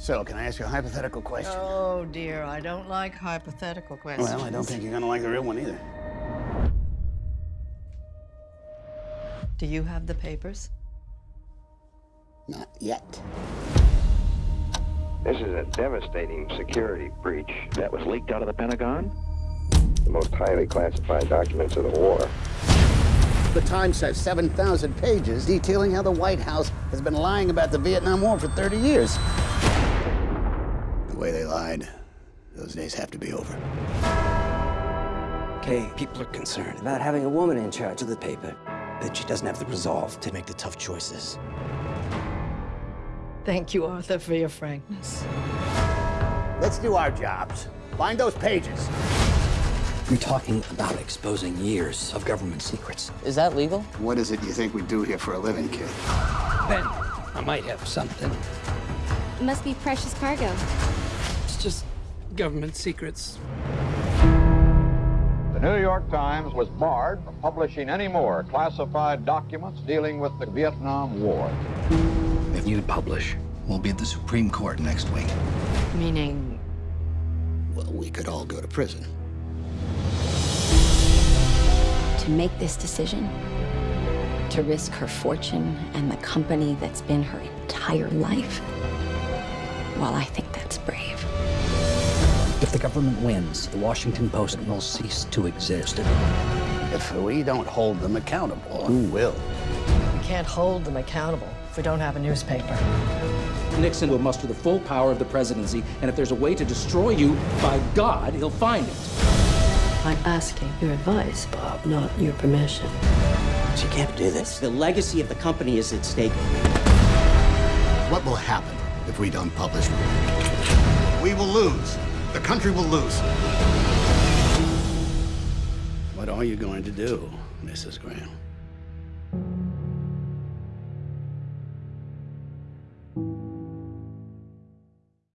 So, can I ask you a hypothetical question? Oh, dear, I don't like hypothetical questions. Well, I don't think you're gonna like the real one either. Do you have the papers? Not yet. This is a devastating security breach that was leaked out of the Pentagon. The most highly classified documents of the war. The Times has 7,000 pages detailing how the White House has been lying about the Vietnam War for 30 years. The way they lied, those days have to be over. Okay, people are concerned about having a woman in charge of the paper, that she doesn't have the resolve to make the tough choices. Thank you, Arthur, for your frankness. Let's do our jobs. Find those pages. You're talking about exposing years of government secrets. Is that legal? What is it you think we do here for a living, kid? Ben, I might have something. It must be precious cargo. It's just government secrets. The New York Times was barred from publishing any more classified documents dealing with the Vietnam War. If you publish, we'll be at the Supreme Court next week. Meaning, Well, we could all go to prison. To make this decision, to risk her fortune and the company that's been her entire life, well, I think that's brave. If the government wins, the Washington Post will cease to exist. If we don't hold them accountable, who will? we can't hold them accountable if we don't have a newspaper. Nixon will muster the full power of the presidency, and if there's a way to destroy you, by God, he'll find it. I'm asking your advice, Bob, not your permission. She can't do this. The legacy of the company is at stake. What will happen if we don't publish? We will lose. The country will lose. What are you going to do, Mrs. Graham?